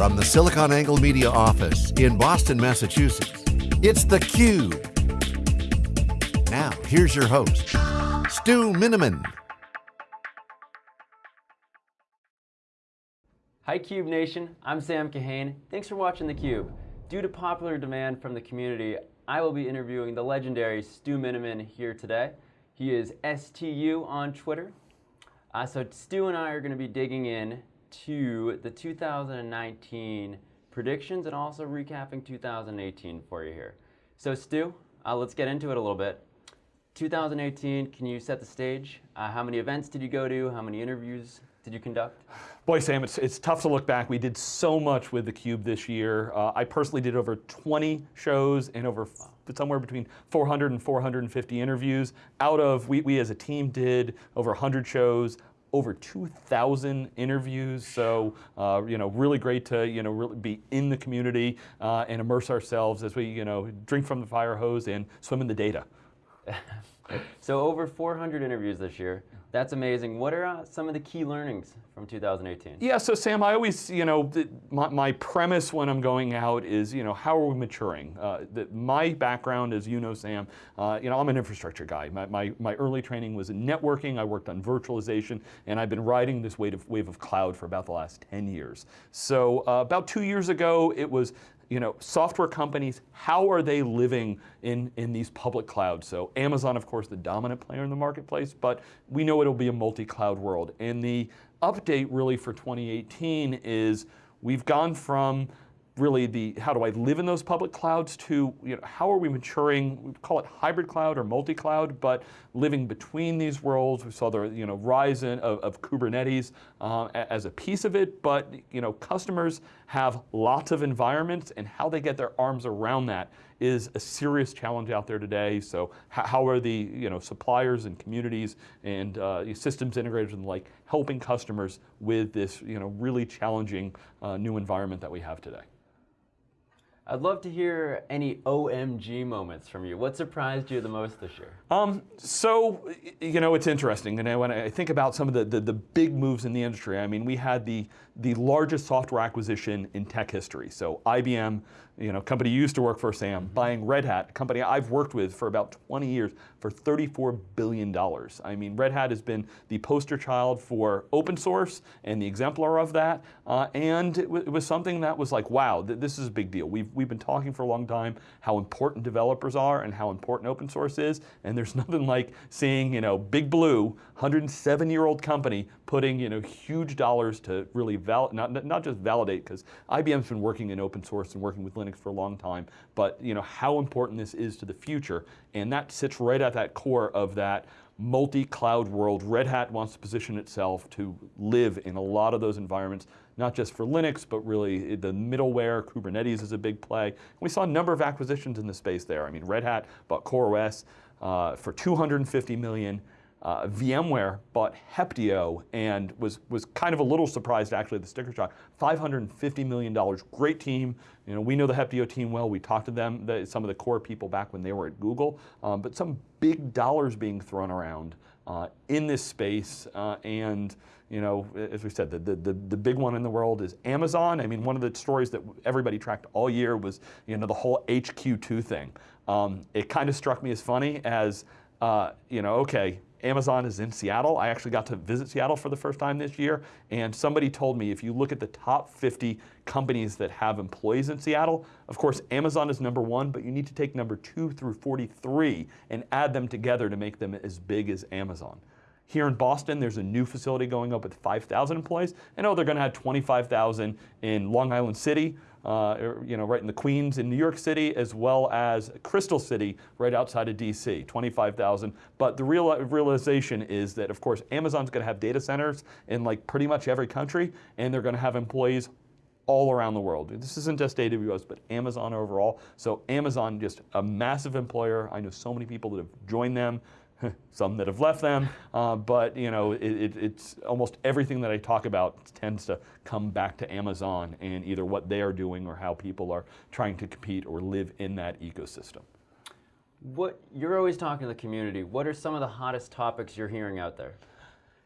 From the SiliconANGLE Media office in Boston, Massachusetts, it's theCUBE. Now, here's your host, Stu Miniman. Hi CUBE Nation, I'm Sam Kahane. Thanks for watching theCUBE. Due to popular demand from the community, I will be interviewing the legendary Stu Miniman here today. He is STU on Twitter. Uh, so Stu and I are going to be digging in to the 2019 predictions and also recapping 2018 for you here. So Stu, uh, let's get into it a little bit. 2018, can you set the stage? Uh, how many events did you go to? How many interviews did you conduct? Boy, Sam, it's, it's tough to look back. We did so much with theCUBE this year. Uh, I personally did over 20 shows and over somewhere between 400 and 450 interviews. Out of, we, we as a team did over 100 shows, over 2,000 interviews. So, uh, you know, really great to, you know, really be in the community uh, and immerse ourselves as we, you know, drink from the fire hose and swim in the data. so over 400 interviews this year. That's amazing. What are uh, some of the key learnings from 2018? Yeah, so Sam, I always, you know, my, my, premise when I'm going out is, you know, how are we maturing? Uh, the, my background, as you know, Sam, uh, you know, I'm an infrastructure guy. My, my, my, early training was in networking. I worked on virtualization, and I've been riding this wave of, wave of cloud for about the last 10 years. So uh, about two years ago, it was you know, software companies, how are they living in, in these public clouds? So Amazon, of course, the dominant player in the marketplace, but we know it'll be a multi-cloud world. And the update really for 2018 is we've gone from really the how do I live in those public clouds to you know, how are we maturing, we call it hybrid cloud or multi-cloud, but living between these worlds. We saw the you know, rise in of, of Kubernetes uh, as a piece of it, but you know, customers have lots of environments and how they get their arms around that is a serious challenge out there today. So how are the you know, suppliers and communities and uh, systems integrators and like helping customers with this you know, really challenging uh, new environment that we have today? I'd love to hear any OMG moments from you. What surprised you the most this year? Um, so, you know, it's interesting. And when I think about some of the, the, the, big moves in the industry, I mean, we had the, the largest software acquisition in tech history. So IBM, you know, company you used to work for, Sam, buying Red Hat, a company I've worked with for about 20 years for $34 billion. I mean, Red Hat has been the poster child for open source and the exemplar of that. Uh, and it, it, was something that was like, wow, th this is a big deal. We've, we've been talking for a long time how important developers are and how important open source is. And there's nothing like seeing, you know, Big Blue, 107-year-old company putting, you know, huge dollars to really val not, not just validate, because IBM's been working in open source and working with Linux for a long time, but you know, how important this is to the future. And that sits right at that core of that multi-cloud world. Red Hat wants to position itself to live in a lot of those environments, not just for Linux, but really the middleware, Kubernetes is a big play. we saw a number of acquisitions in the space there. I mean, Red Hat bought CoreOS uh, for 250 million. Uh, VMware bought Heptio and was, was kind of a little surprised actually at the sticker shock. $550 million, great team. You know, we know the Heptio team well. We talked to them, the, some of the core people back when they were at Google, um, but some big dollars being thrown around uh, in this space. Uh, and you know, as we said, the, the, the big one in the world is Amazon. I mean, one of the stories that everybody tracked all year was, you know, the whole HQ2 thing. Um, it kind of struck me as funny as, uh, you know, okay, Amazon is in Seattle. I actually got to visit Seattle for the first time this year, and somebody told me if you look at the top 50 companies that have employees in Seattle, of course Amazon is number one, but you need to take number two through 43 and add them together to make them as big as Amazon. Here in Boston, there's a new facility going up with 5,000 employees. I know they're going to have 25,000 in Long Island City, uh, er, you know, right in the Queens in New York City, as well as Crystal City right outside of DC, 25,000. But the real realization is that, of course, Amazon's going to have data centers in like pretty much every country, and they're going to have employees all around the world. This isn't just AWS, but Amazon overall. So Amazon, just a massive employer. I know so many people that have joined them. some that have left them, uh, but you know, it, it, it's almost everything that I talk about tends to come back to Amazon and either what they are doing or how people are trying to compete or live in that ecosystem. What You're always talking to the community. What are some of the hottest topics you're hearing out there?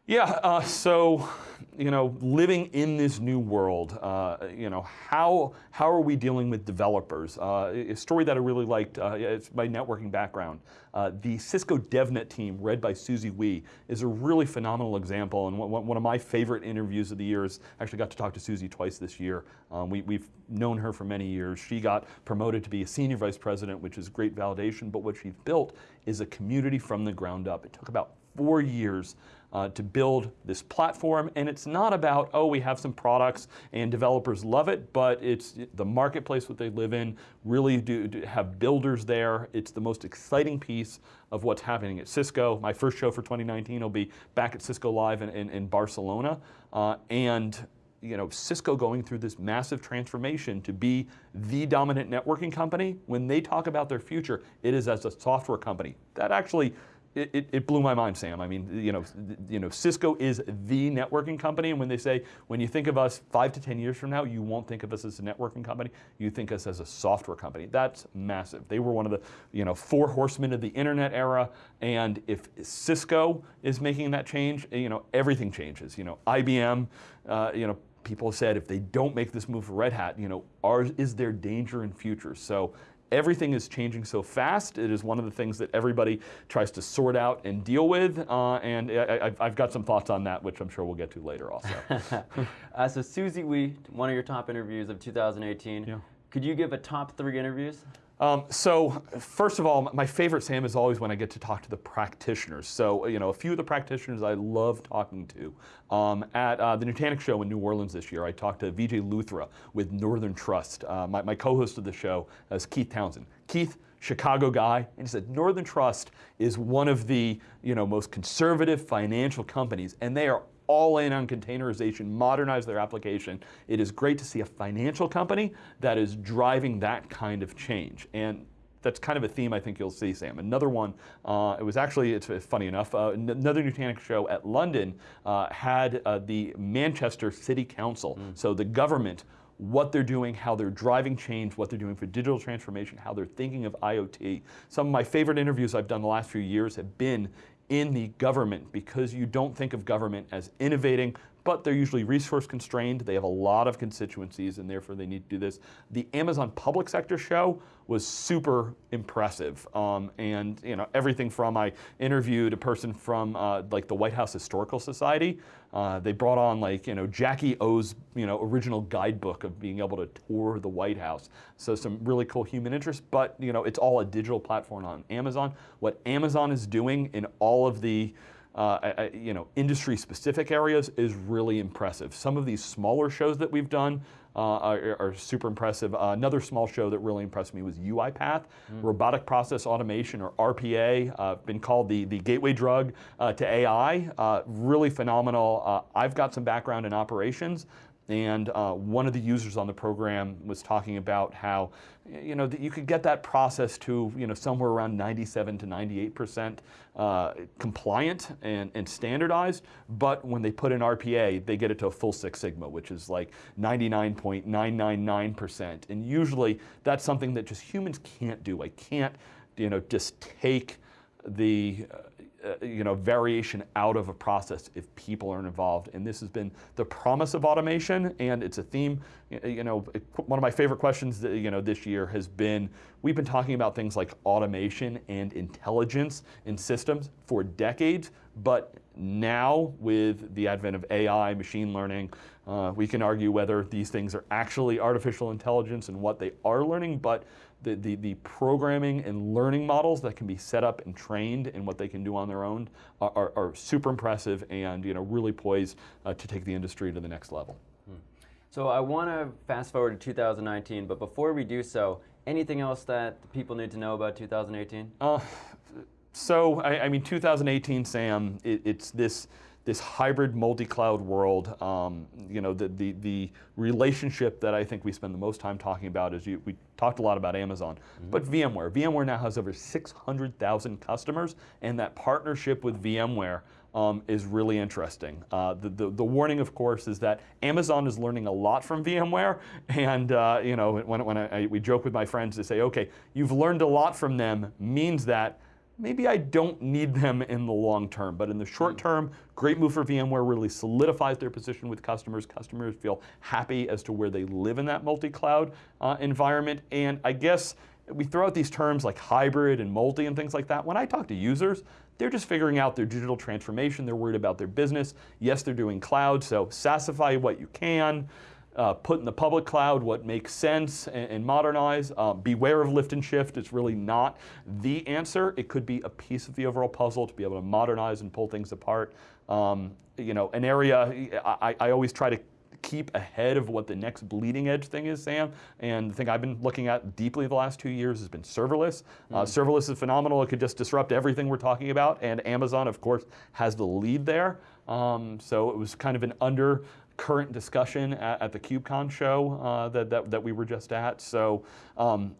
Yeah, uh, so you know, living in this new world, uh, you know, how how are we dealing with developers? Uh, a story that I really liked, uh, it's my networking background. Uh, the Cisco DevNet team, led by Susie Wee, is a really phenomenal example, and one, one of my favorite interviews of the year is actually got to talk to Susie twice this year. Um, we, we've known her for many years. She got promoted to be a senior vice president, which is great validation, but what she's built is a community from the ground up. It took about four years uh, to build this platform. And it's not about, oh, we have some products and developers love it, but it's the marketplace that they live in, really do, do have builders there. It's the most exciting piece of what's happening at Cisco. My first show for 2019 will be back at Cisco Live in, in, in Barcelona. Uh, and you know, Cisco going through this massive transformation to be the dominant networking company, when they talk about their future, it is as a software company. That actually it, it, blew my mind, Sam. I mean, you know, you know, Cisco is the networking company, and when they say, when you think of us five to 10 years from now, you won't think of us as a networking company, you think of us as a software company. That's massive. They were one of the, you know, four horsemen of the internet era, and if Cisco is making that change, you know, everything changes. You know, IBM, uh, you know, people said if they don't make this move for Red Hat, you know, are, is there danger in future? So everything is changing so fast. It is one of the things that everybody tries to sort out and deal with. Uh, and I, have got some thoughts on that, which I'm sure we'll get to later also. uh, so Susie Wee, one of your top interviews of 2018. Yeah. Could you give a top three interviews? Um, so first of all, my favorite, Sam, is always when I get to talk to the practitioners. So you know, a few of the practitioners I love talking to. Um, at uh, the Nutanix show in New Orleans this year, I talked to Vijay Luthra with Northern Trust. Uh, my, my co-host of the show is Keith Townsend. Keith, Chicago guy, and he said Northern Trust is one of the you know most conservative financial companies, and they are all in on containerization, modernize their application. It is great to see a financial company that is driving that kind of change. And that's kind of a theme I think you'll see, Sam. Another one, uh, it was actually, it's, funny enough, uh, another Nutanix show at London uh, had uh, the Manchester City Council, mm. so the government, what they're doing, how they're driving change, what they're doing for digital transformation, how they're thinking of IoT. Some of my favorite interviews I've done the last few years have been in the government because you don't think of government as innovating, but they're usually resource constrained. They have a lot of constituencies and therefore they need to do this. The Amazon public sector show was super impressive. Um, and you know everything from I interviewed a person from uh, like the White House Historical Society. Uh, they brought on like you know Jackie O's you know original guidebook of being able to tour the White House. So some really cool human interest, but you know it's all a digital platform on Amazon. What Amazon is doing in all of the uh, you know, industry-specific areas is really impressive. Some of these smaller shows that we've done uh, are, are, super impressive. Uh, another small show that really impressed me was UiPath, mm. Robotic Process Automation, or RPA, uh, been called the, the gateway drug uh, to AI. Uh, really phenomenal. Uh, I've got some background in operations, and uh, one of the users on the program was talking about how you know, that you could get that process to you know, somewhere around 97 to 98% uh, compliant and, and standardized, but when they put in RPA, they get it to a full Six Sigma, which is like 99.999%. And usually that's something that just humans can't do. I can't you know, just take the uh, uh, you know, variation out of a process if people aren't involved. And this has been the promise of automation, and it's a theme. You know, one of my favorite questions, that, you know, this year has been, we've been talking about things like automation and intelligence in systems for decades, but now with the advent of AI, machine learning, uh, we can argue whether these things are actually artificial intelligence and what they are learning, but the, the, the, programming and learning models that can be set up and trained and what they can do on their own are, are, are super impressive and you know, really poised uh, to take the industry to the next level. Hmm. So I want to fast forward to 2019, but before we do so, anything else that people need to know about 2018? Uh, so, I, I, mean, 2018, Sam, it, it's this this hybrid multi-cloud world, um, you know, the, the, the, relationship that I think we spend the most time talking about is you, we talked a lot about Amazon, mm -hmm. but VMware. VMware now has over 600,000 customers, and that partnership with VMware um, is really interesting. Uh, the, the, the, warning, of course, is that Amazon is learning a lot from VMware, and uh, you know, when, when I, I, we joke with my friends to say, okay, you've learned a lot from them, means that maybe I don't need them in the long term. But in the short term, great move for VMware really solidifies their position with customers. Customers feel happy as to where they live in that multi-cloud uh, environment. And I guess we throw out these terms like hybrid and multi and things like that. When I talk to users, they're just figuring out their digital transformation. They're worried about their business. Yes, they're doing cloud, so SaaSify what you can uh, put in the public cloud what makes sense and, and modernize. Uh, beware of lift and shift. It's really not the answer. It could be a piece of the overall puzzle to be able to modernize and pull things apart. Um, you know, an area I, I always try to keep ahead of what the next bleeding edge thing is, Sam. And the thing I've been looking at deeply the last two years has been serverless. Mm. Uh, serverless is phenomenal. It could just disrupt everything we're talking about. And Amazon, of course, has the lead there. Um, so it was kind of an under current discussion at, at the KubeCon show uh, that, that, that, we were just at. So um,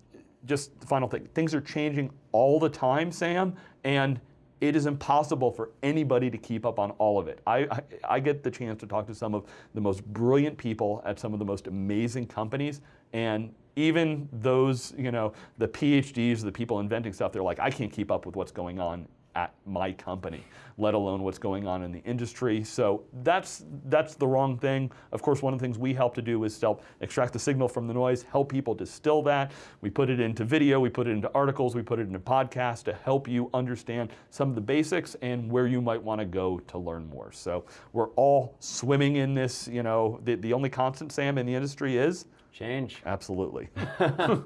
just the final thing, things are changing all the time, Sam, and it is impossible for anybody to keep up on all of it. I, I, I, get the chance to talk to some of the most brilliant people at some of the most amazing companies, and even those, you know, the PhDs, the people inventing stuff, they're like, I can't keep up with what's going on at my company, let alone what's going on in the industry. So that's, that's the wrong thing. Of course, one of the things we help to do is help extract the signal from the noise, help people distill that. We put it into video, we put it into articles, we put it into podcasts to help you understand some of the basics and where you might want to go to learn more. So we're all swimming in this, you know, the, the only constant, Sam, in the industry is? Change. Absolutely.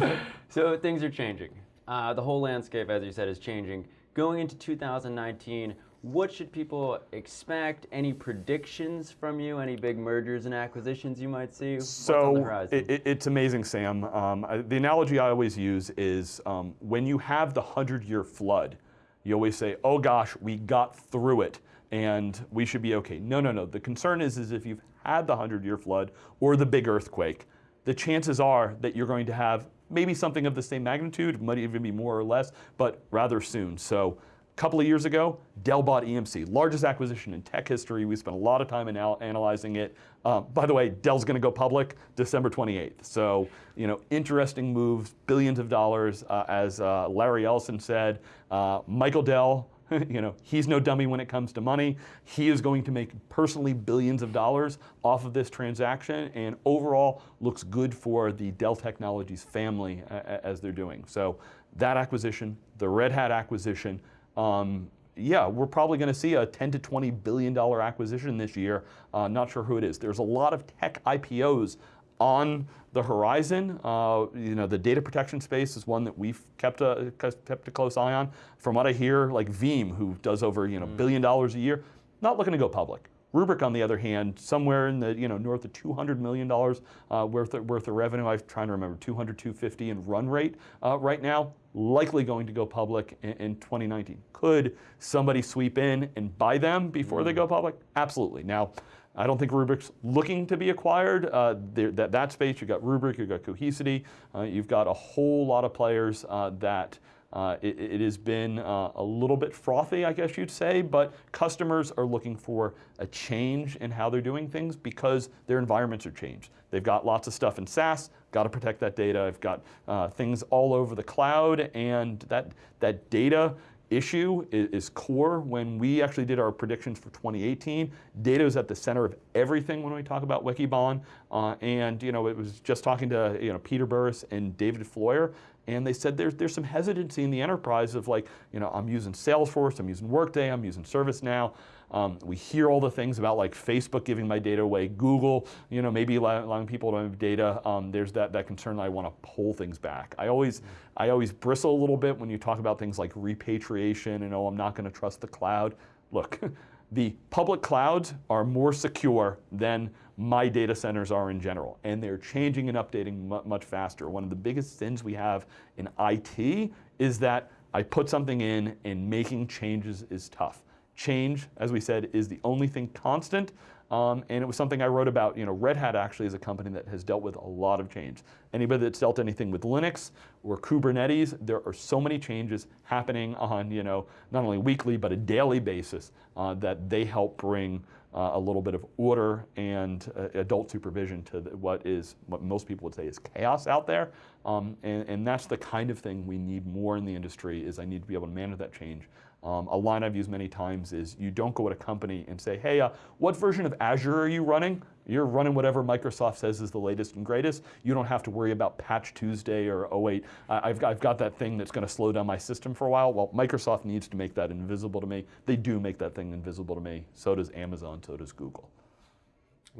so things are changing. Uh, the whole landscape, as you said, is changing going into 2019, what should people expect? Any predictions from you? Any big mergers and acquisitions you might see? so it, it, it's amazing, Sam. Um, I, the analogy I always use is um, when you have the hundred-year flood, you always say, "Oh gosh, we got through it." and we should be okay. No, no, no. The concern is, is if you've had the 100-year flood or the big earthquake, the chances are that you're going to have maybe something of the same magnitude, might even be more or less, but rather soon. So a couple of years ago, Dell bought EMC, largest acquisition in tech history. We spent a lot of time in analyzing it. Uh, by the way, Dell's going to go public December 28th. So, you know, interesting moves, billions of dollars, uh, as uh, Larry Ellison said. Uh, Michael Dell, you know, he's no dummy when it comes to money. He is going to make personally billions of dollars off of this transaction and overall looks good for the Dell Technologies family as they're doing. So that acquisition, the Red Hat acquisition, um, yeah, we're probably going to see a 10 to 20 billion dollar acquisition this year. Uh, not sure who it is. There's a lot of tech IPOs on the horizon. Uh, you know, the data protection space is one that we've kept a, kept a close eye on. From what I hear, like Veeam, who does over you know mm. billion dollars a year, not looking to go public. Rubrik, on the other hand, somewhere in the you know north of 200 million dollars uh, worth of, worth of revenue. I'm trying to remember 200, 250 in run rate uh, right now. Likely going to go public in, in, 2019. Could somebody sweep in and buy them before mm. they go public? Absolutely. Now. I don't think Rubrik's looking to be acquired. Uh, that, that space, you've got Rubrik, you've got Cohesity, uh, you've got a whole lot of players uh, that uh, it, it, has been uh, a little bit frothy, I guess you'd say, but customers are looking for a change in how they're doing things because their environments are changed. They've got lots of stuff in SaaS, got to protect that data. I've got uh, things all over the cloud, and that, that data issue is, is, core. When we actually did our predictions for 2018, data is at the center of everything when we talk about Wikibon. Uh, and you know, it was just talking to you know Peter Burris and David Floyer, and they said there's, there's some hesitancy in the enterprise of like, you know, I'm using Salesforce, I'm using Workday, I'm using ServiceNow. Um, we hear all the things about like Facebook giving my data away, Google, you know, maybe allowing people to have data. Um, there's that, that concern that I want to pull things back. I always, I always bristle a little bit when you talk about things like repatriation and oh, I'm not going to trust the cloud. Look, the public clouds are more secure than my data centers are in general, and they're changing and updating much faster. One of the biggest sins we have in IT is that I put something in and making changes is tough. Change, as we said, is the only thing constant. Um, and it was something I wrote about. You know, Red Hat actually is a company that has dealt with a lot of change. Anybody that's dealt anything with Linux or Kubernetes, there are so many changes happening on, you know, not only weekly but a daily basis uh, that they help bring uh, a little bit of order and uh, adult supervision to the, what is what most people would say is chaos out there. Um, and, and that's the kind of thing we need more in the industry is I need to be able to manage that change. Um, a line I've used many times is you don't go at a company and say, hey, uh, what version of Azure are you running? You're running whatever Microsoft says is the latest and greatest. You don't have to worry about Patch Tuesday or oh wait, I've got, I've got that thing that's going to slow down my system for a while. Well, Microsoft needs to make that invisible to me. They do make that thing invisible to me. So does Amazon, so does Google.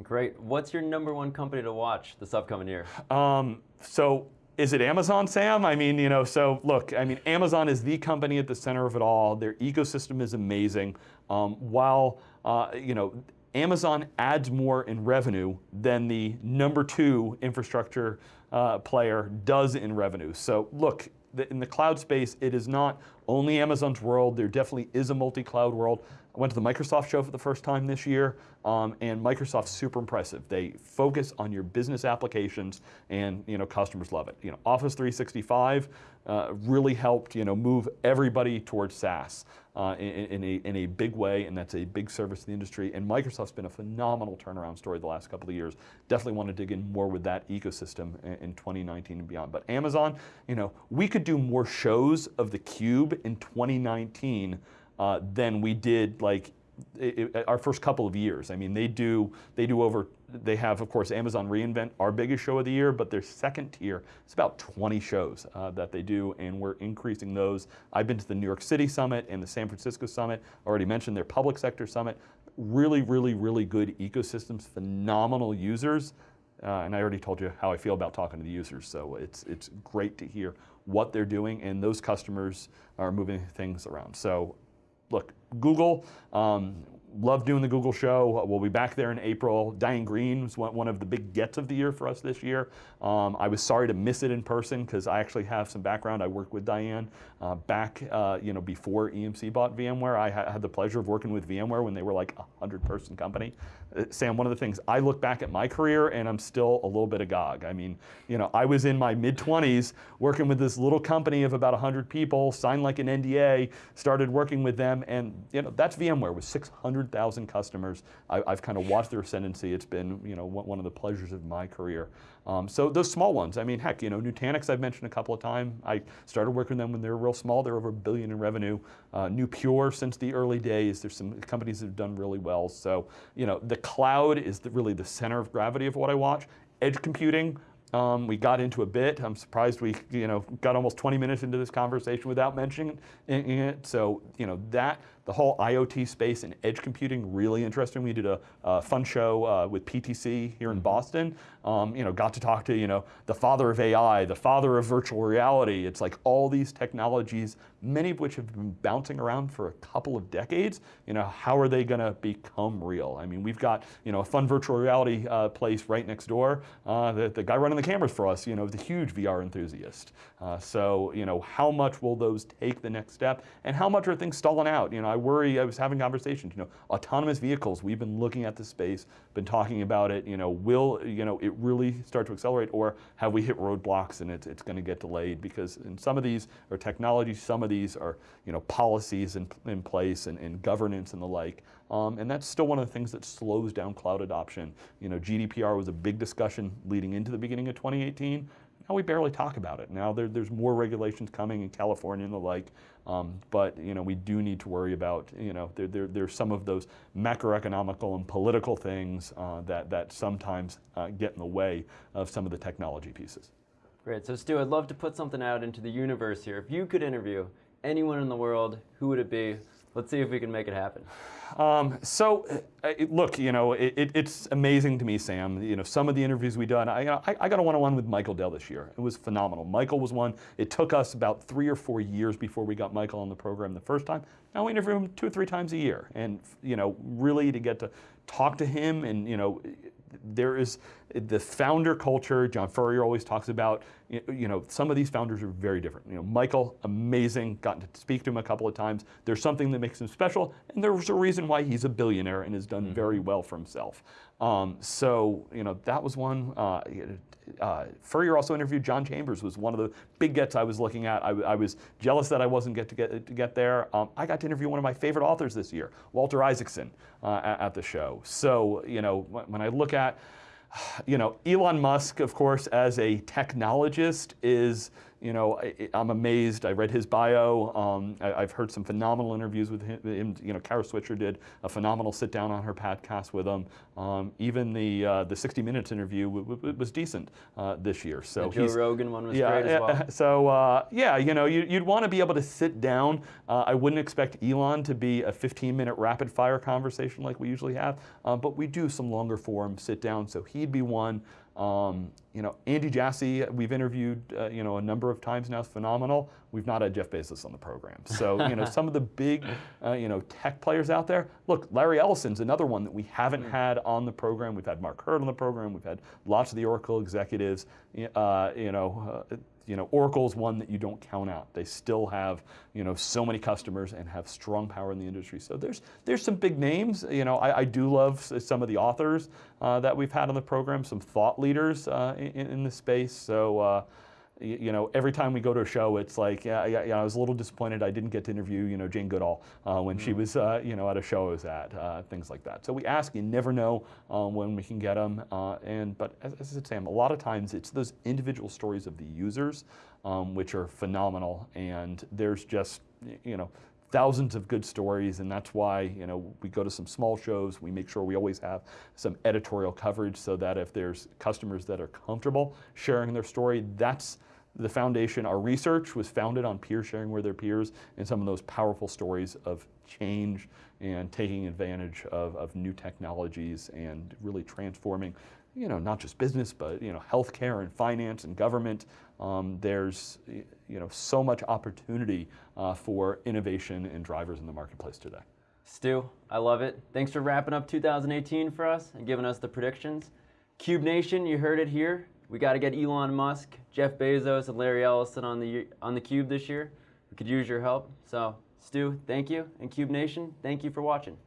Great. What's your number one company to watch this upcoming year? Um, so is it Amazon, Sam? I mean, you know, so look, I mean, Amazon is the company at the center of it all. Their ecosystem is amazing. Um, while, uh, you know, Amazon adds more in revenue than the number two infrastructure uh, player does in revenue. So look, the, in the cloud space, it is not only Amazon's world. There definitely is a multi-cloud world. I went to the Microsoft show for the first time this year, um, and Microsoft's super impressive. They focus on your business applications, and you know customers love it. You know, Office 365 uh, really helped you know move everybody towards SaaS uh, in, in, a, in a big way, and that's a big service to the industry. And Microsoft's been a phenomenal turnaround story the last couple of years. Definitely want to dig in more with that ecosystem in, in 2019 and beyond. But Amazon, you know, we could do more shows of the Cube in 2019 uh, than we did like it, it, our first couple of years. I mean, they do they do over. They have, of course, Amazon reInvent, our biggest show of the year, but their second tier, it's about 20 shows uh, that they do, and we're increasing those. I've been to the New York City Summit and the San Francisco Summit. Already mentioned their public sector summit. Really, really, really good ecosystems, phenomenal users. Uh, and I already told you how I feel about talking to the users, so it's, it's great to hear what they're doing, and those customers are moving things around. So look, Google, um, love doing the Google show. We'll be back there in April. Diane Greene was one of the big gets of the year for us this year. Um, I was sorry to miss it in person because I actually have some background. I worked with Diane uh, back, uh, you know, before EMC bought VMware. I ha had the pleasure of working with VMware when they were like a hundred person company. Uh, Sam, one of the things I look back at my career and I'm still a little bit agog. I mean, you know, I was in my mid 20s working with this little company of about 100 people, signed like an NDA, started working with them, and you know, that's VMware with 600,000 customers. I, have kind of watched their ascendancy. It's been, you know, one of the pleasures of my career. Um, so those small ones, I mean, heck, you know, Nutanix I've mentioned a couple of times. I started working with them when they were real small. They're over a billion in revenue. Uh, knew Pure since the early days. There's some companies that have done really well. So, you know, the cloud is the, really the center of gravity of what I watch. Edge computing, um, we got into a bit. I'm surprised we, you know, got almost 20 minutes into this conversation without mentioning it. So, you know, that the whole IoT space and edge computing, really interesting. We did a, a fun show uh, with PTC here in mm-hmm. Boston. Um, you know, got to talk to, you know, the father of AI, the father of virtual reality. It's like all these technologies, many of which have been bouncing around for a couple of decades. You know, how are they going to become real? I mean, we've got, you know, a fun virtual reality uh, place right next door. Uh, the, the, guy running the cameras for us, you know, is a huge VR enthusiast. Uh, so, you know, how much will those take the next step? And how much are things stalling out? You know, I worry, I was having conversations, you know, autonomous vehicles, we've been looking at the space, been talking about it, you know, will, you know, it really start to accelerate or have we hit roadblocks and it's, it's going to get delayed because in some of these are technologies, some of these are, you know, policies in, in place and, and governance and the like. Um, and that's still one of the things that slows down cloud adoption. You know, GDPR was a big discussion leading into the beginning of 2018. Now we barely talk about it. Now there, there's more regulations coming in California and the like, um, but you know we do need to worry about you know there, there, there's some of those macroeconomical and political things uh, that that sometimes uh, get in the way of some of the technology pieces. Great. So Stu, I'd love to put something out into the universe here. If you could interview anyone in the world, who would it be? Let's see if we can make it happen. Um, so, uh, look, you know, it, it, it's amazing to me, Sam. You know, some of the interviews we've done. I, I, I got a one-on-one with Michael Dell this year. It was phenomenal. Michael was one. It took us about three or four years before we got Michael on the program the first time. Now we interview him two or three times a year, and you know, really to get to talk to him and you know there is the founder culture, John Furrier always talks about, you know, some of these founders are very different. You know, Michael, amazing, gotten to speak to him a couple of times. There's something that makes him special, and there's a reason why he's a billionaire and has done mm-hmm. very well for himself. Um, so, you know, that was one. Uh, uh, Furrier also interviewed John Chambers, was one of the big gets I was looking at. I, I was jealous that I wasn't get to get to get there. Um, I got to interview one of my favorite authors this year, Walter Isaacson, uh, at, at, the show. So you know, when I look at you know, Elon Musk, of course, as a technologist, is you know, I, am amazed. I read his bio. Um, I, have heard some phenomenal interviews with him. You know, Kara Swisher did a phenomenal sit down on her podcast with him. Um, even the uh, the 60 Minutes interview was decent uh, this year. So the Joe Rogan one was yeah, great as well. So uh, yeah, you know, you, would want to be able to sit down. Uh, I wouldn't expect Elon to be a 15 minute rapid fire conversation like we usually have, uh, but we do some longer form sit down. So he'd be one. Um, you know, Andy Jassy, we've interviewed, uh, you know, a number of times now, is phenomenal. We've not had Jeff Bezos on the program. So, you know, some of the big, uh, you know, tech players out there. Look, Larry Ellison's another one that we haven't mm. had on the program. We've had Mark Hurd on the program. We've had lots of the Oracle executives. Uh, you know, uh, you know, Oracle's one that you don't count out. They still have, you know, so many customers and have strong power in the industry. So there's there's some big names. You know, I, I do love some of the authors uh, that we've had on the program, some thought leaders uh, in, in the space. So. You know, every time we go to a show, it's like, yeah, yeah, yeah I was a little disappointed I didn't get to interview, you know, Jane Goodall uh, when mm. she was, uh, you know, at a show I was at, uh, things like that. So we ask, you never know um, when we can get them. Uh, and but as, as I said, Sam, a lot of times it's those individual stories of the users, um, which are phenomenal. And there's just, you know, thousands of good stories, and that's why you know we go to some small shows. We make sure we always have some editorial coverage so that if there's customers that are comfortable sharing their story, that's the foundation, our research was founded on peer sharing with their peers and some of those powerful stories of change and taking advantage of, of new technologies and really transforming, you know, not just business, but, you know, healthcare and finance and government. Um, there's, you know, so much opportunity uh, for innovation and drivers in the marketplace today. Stu, I love it. Thanks for wrapping up 2018 for us and giving us the predictions. Cube Nation, you heard it here. We got to get Elon Musk, Jeff Bezos, and Larry Ellison on the on the Cube this year. We could use your help. So, Stu, thank you, and Cube Nation, thank you for watching.